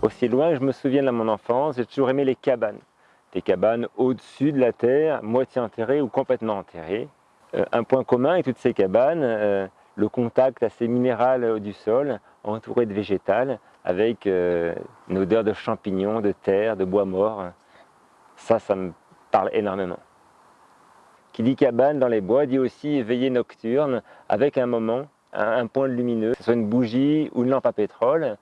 Aussi loin que je me souviens de mon enfance, j'ai toujours aimé les cabanes. Des cabanes au-dessus de la terre, moitié enterrées ou complètement enterrées. Euh, un point commun avec toutes ces cabanes, euh, le contact assez minéral du sol, entouré de végétal, avec euh, une odeur de champignons, de terre, de bois mort. Ça, ça me parle énormément. Qui dit cabane dans les bois dit aussi veillée nocturne, avec un moment, un, point lumineux, que ce soit une bougie ou une lampe à pétrole,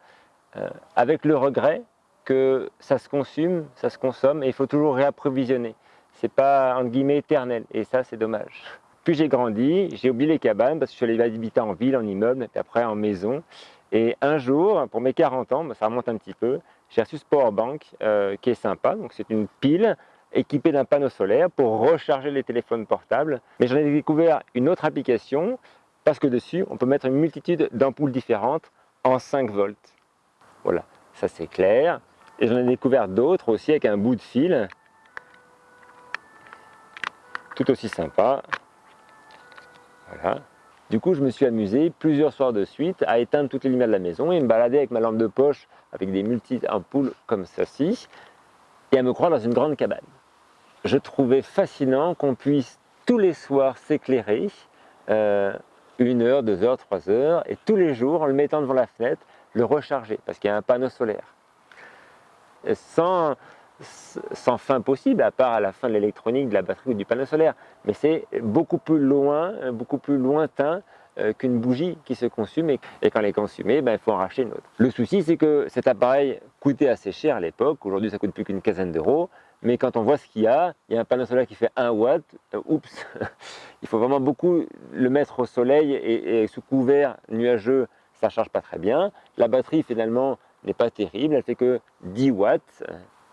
avec le regret que ça se consume, ça se consomme, et il faut toujours réapprovisionner. C'est pas, entre guillemets, éternel, et ça, c'est dommage. Puis j'ai grandi, j'ai oublié les cabanes parce que je suis allé habiter en ville, en immeuble, et après en maison. Et un jour, pour mes 40 ans, ça remonte un petit peu, j'ai reçu ce powerbank euh, qui est sympa. Donc c'est une pile équipée d'un panneau solaire pour recharger les téléphones portables. Mais j'en ai découvert une autre application parce que dessus, on peut mettre une multitude d'ampoules différentes en 5 volts. Voilà, ça c'est clair. Et j'en ai découvert d'autres aussi avec un bout de fil, tout aussi sympa. Voilà. Du coup, je me suis amusé plusieurs soirs de suite à éteindre toutes les lumières de la maison et me balader avec ma lampe de poche avec des multi-ampoules comme ceci et à me croire dans une grande cabane. Je trouvais fascinant qu'on puisse tous les soirs s'éclairer, euh, une heure, deux heures, trois heures, et tous les jours, en le mettant devant la fenêtre, le recharger, parce qu'il y a un panneau solaire. sans, fin possible, à part à la fin de l'électronique, de la batterie ou du panneau solaire. Mais c'est beaucoup plus loin, beaucoup plus lointain euh, qu'une bougie qui se consume et, quand elle est consumée, ben, il faut en racheter une autre. Le souci, c'est que cet appareil coûtait assez cher à l'époque. Aujourd'hui, ça coûte plus qu'une quinzaine d'euros. Mais quand on voit ce qu'il y a, il y a un panneau solaire qui fait 1 watt. Euh, oups Il faut vraiment beaucoup le mettre au soleil et sous couvert nuageux, ça ne charge pas très bien. La batterie, finalement, n'est pas terrible. Elle fait que 10 watts.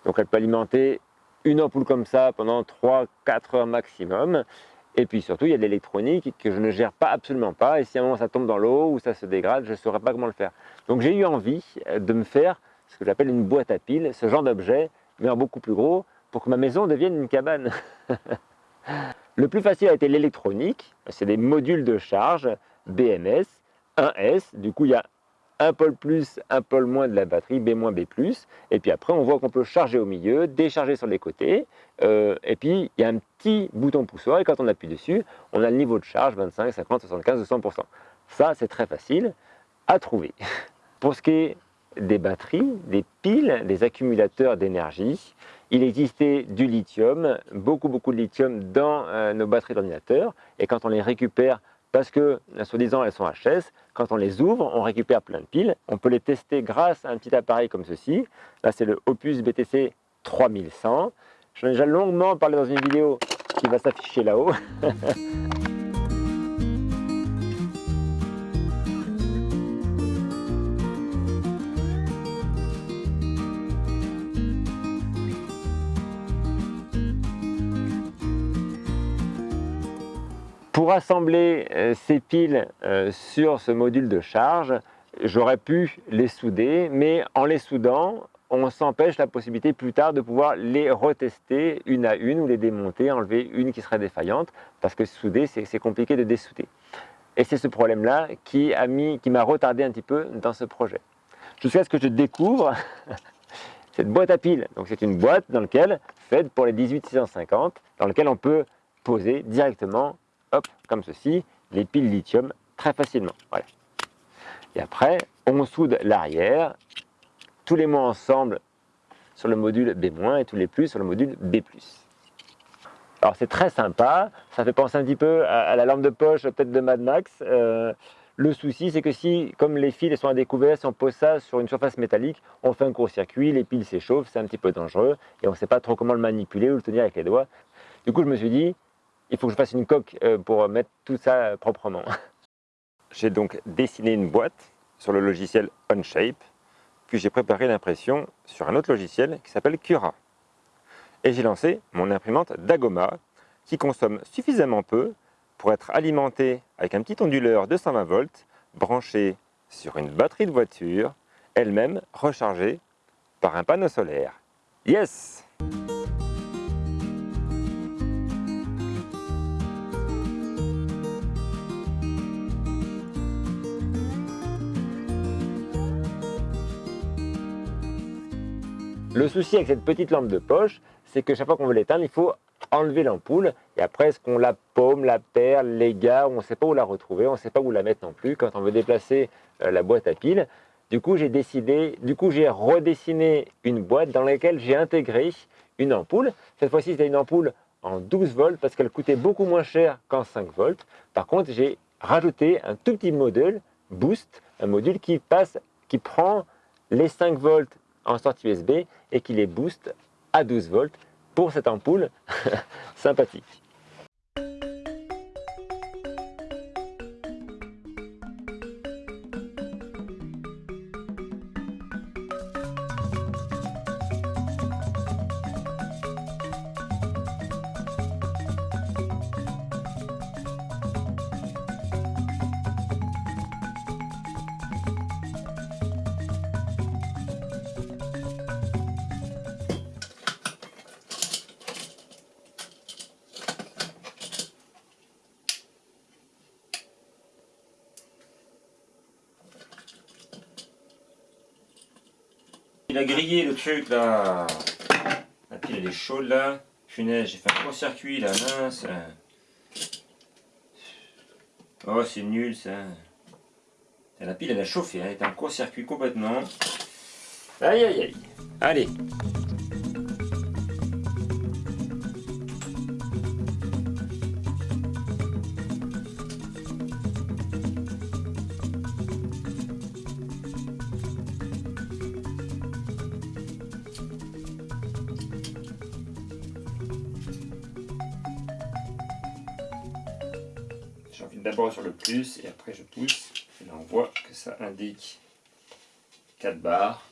Donc elle peut alimenter une ampoule comme ça pendant 3-4 heures maximum. Et puis surtout, il y a de l'électronique que je ne gère pas absolument pas. Et si à un moment ça tombe dans l'eau ou ça se dégrade, je ne saurais pas comment le faire. Donc j'ai eu envie euh, de me faire ce que j'appelle une boîte à piles, ce genre d'objet, mais en beaucoup plus gros, pour que ma maison devienne une cabane. le plus facile a été l'électronique. C'est des modules de charge BMS, 1S. Du coup, il y a un pôle plus, un pôle moins de la batterie, B-, B+. Et puis après, on voit qu'on peut charger au milieu, décharger sur les côtés. Euh, et puis, il y a un petit bouton poussoir. Et quand on appuie dessus, on a le niveau de charge 25, 50, 75 100%. Ça, c'est très facile à trouver. Pour ce qui est des batteries, des piles, des accumulateurs d'énergie, il existait du lithium, beaucoup beaucoup de lithium dans euh, nos batteries d'ordinateur. Et quand on les récupère parce que, soi-disant, elles sont HS. Quand on les ouvre, on récupère plein de piles. On peut les tester grâce à un petit appareil comme ceci. Là, c'est le Opus BTC 3100. J'en ai déjà longuement parlé dans une vidéo qui va s'afficher là-haut. Pour assembler euh, ces piles euh, sur ce module de charge, j'aurais pu les souder, mais en les soudant, on s'empêche la possibilité plus tard de pouvoir les retester une à une ou les démonter, enlever une qui serait défaillante, parce que souder, c'est compliqué de dessouder. Et c'est ce problème-là qui m'a retardé un petit peu dans ce projet. Jusqu'à ce que je découvre cette boîte à piles. Donc c'est une boîte dans laquelle, faite pour les 18650, dans laquelle on peut poser directement hop, comme ceci, les piles lithium très facilement. Voilà. Et après, on soude l'arrière, tous les mots ensemble sur le module B- et tous les plus sur le module B+. Alors c'est très sympa, ça fait penser un petit peu à, la lampe de poche peut-être de Mad Max. Euh, le souci c'est que si, comme les fils sont à découvert, si on pose ça sur une surface métallique, on fait un court-circuit, les piles s'échauffent, c'est un petit peu dangereux et on ne sait pas trop comment le manipuler ou le tenir avec les doigts. Du coup je me suis dit, il faut que je fasse une coque euh, pour mettre tout ça euh, proprement. J'ai donc dessiné une boîte sur le logiciel Onshape, puis j'ai préparé l'impression sur un autre logiciel qui s'appelle Cura. Et j'ai lancé mon imprimante Dagoma, qui consomme suffisamment peu pour être alimentée avec un petit onduleur de 120 volts, branché sur une batterie de voiture, elle-même rechargée par un panneau solaire. Yes Le souci avec cette petite lampe de poche, c'est que chaque fois qu'on veut l'éteindre, il faut enlever l'ampoule et après est-ce qu'on la paume, la perd, l'égare, on ne sait pas où la retrouver, on ne sait pas où la mettre non plus quand on veut déplacer euh, la boîte à piles. Du coup, j'ai décidé, du coup, j'ai redessiné une boîte dans laquelle j'ai intégré une ampoule. Cette fois-ci, c'était une ampoule en 12 volts parce qu'elle coûtait beaucoup moins cher qu'en 5 volts. Par contre, j'ai rajouté un tout petit module boost, un module qui passe, qui prend les 5 volts en sortie USB et qui les booste à 12 volts pour cette ampoule sympathique. Il a grillé le truc là. La pile elle est chaude là. Punaise, j'ai fait un court-circuit là, mince. Oh, c'est nul ça. La pile elle a chauffé, elle est en court-circuit complètement. Aïe aïe aïe. Allez, d'abord sur le plus et après je pousse. Et là on voit que ça indique 4 barres.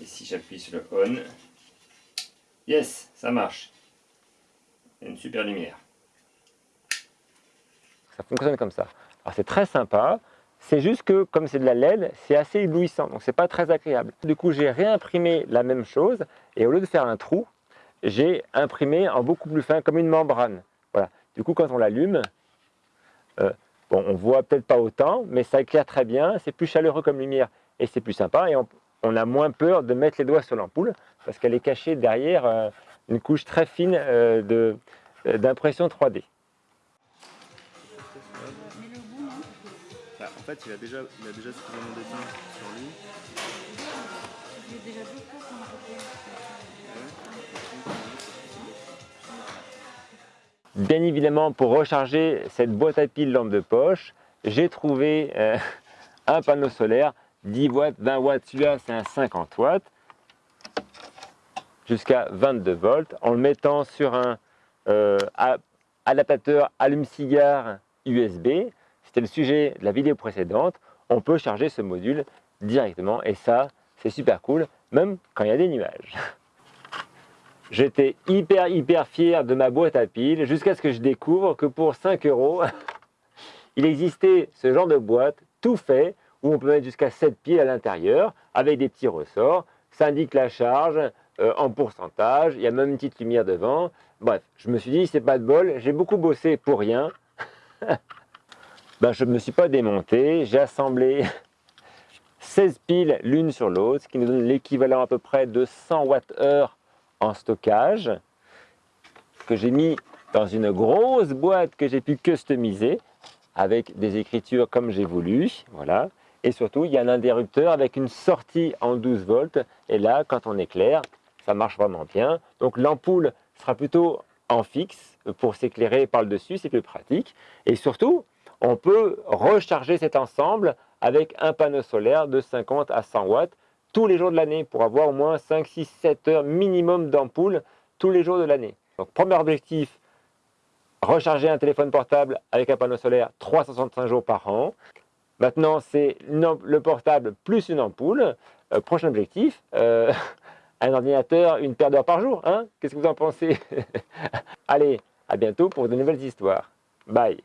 Et si j'appuie sur le on, yes, ça marche. Une super lumière. Ça fonctionne comme ça. Alors c'est très sympa, c'est juste que comme c'est de la LED, c'est assez éblouissant, donc c'est pas très agréable. Du coup j'ai réimprimé la même chose et au lieu de faire un trou, j'ai imprimé en beaucoup plus fin comme une membrane. Du coup, quand on l'allume, euh, bon, on voit peut-être pas autant, mais ça éclaire très bien, c'est plus chaleureux comme lumière et c'est plus sympa. Et on, a moins peur de mettre les doigts sur l'ampoule parce qu'elle est cachée derrière euh, une couche très fine euh, d'impression 3D. Bah, en fait, il a déjà, il a déjà suffisamment d'éteint sur lui. Bien évidemment, pour recharger cette boîte à piles lampe de poche, j'ai trouvé euh, un panneau solaire 10 watts, 20 watts, celui-là c'est un 50 watts, jusqu'à 22 volts, en le mettant sur un euh, adaptateur allume-cigare USB. C'était le sujet de la vidéo précédente. On peut charger ce module directement et ça, c'est super cool, même quand il y a des nuages. J'étais hyper hyper fier de ma boîte à piles jusqu'à ce que je découvre que pour 5 euros, il existait ce genre de boîte tout fait où on peut mettre jusqu'à 7 piles à l'intérieur avec des petits ressorts. Ça indique la charge euh, en pourcentage, il y a même une petite lumière devant. Bref, je me suis dit, c'est pas de bol, j'ai beaucoup bossé pour rien. ben, je ne me suis pas démonté, j'ai assemblé 16 piles l'une sur l'autre, ce qui nous donne l'équivalent à peu près de 100 Wh en stockage que j'ai mis dans une grosse boîte que j'ai pu customiser avec des écritures comme j'ai voulu. Voilà. Et surtout, il y a un interrupteur avec une sortie en 12 volts. Et là, quand on éclaire, ça marche vraiment bien. Donc l'ampoule sera plutôt en fixe pour s'éclairer par le dessus, c'est plus pratique. Et surtout, on peut recharger cet ensemble avec un panneau solaire de 50 à 100 watts tous les jours de l'année pour avoir au moins 5, 6, 7 heures minimum d'ampoule tous les jours de l'année. Donc premier objectif, recharger un téléphone portable avec un panneau solaire 365 jours par an. Maintenant, c'est le portable plus une ampoule. Euh, prochain objectif, euh, un ordinateur, une paire d'heures par jour. Hein Qu'est-ce que vous en pensez? Allez, à bientôt pour de nouvelles histoires. Bye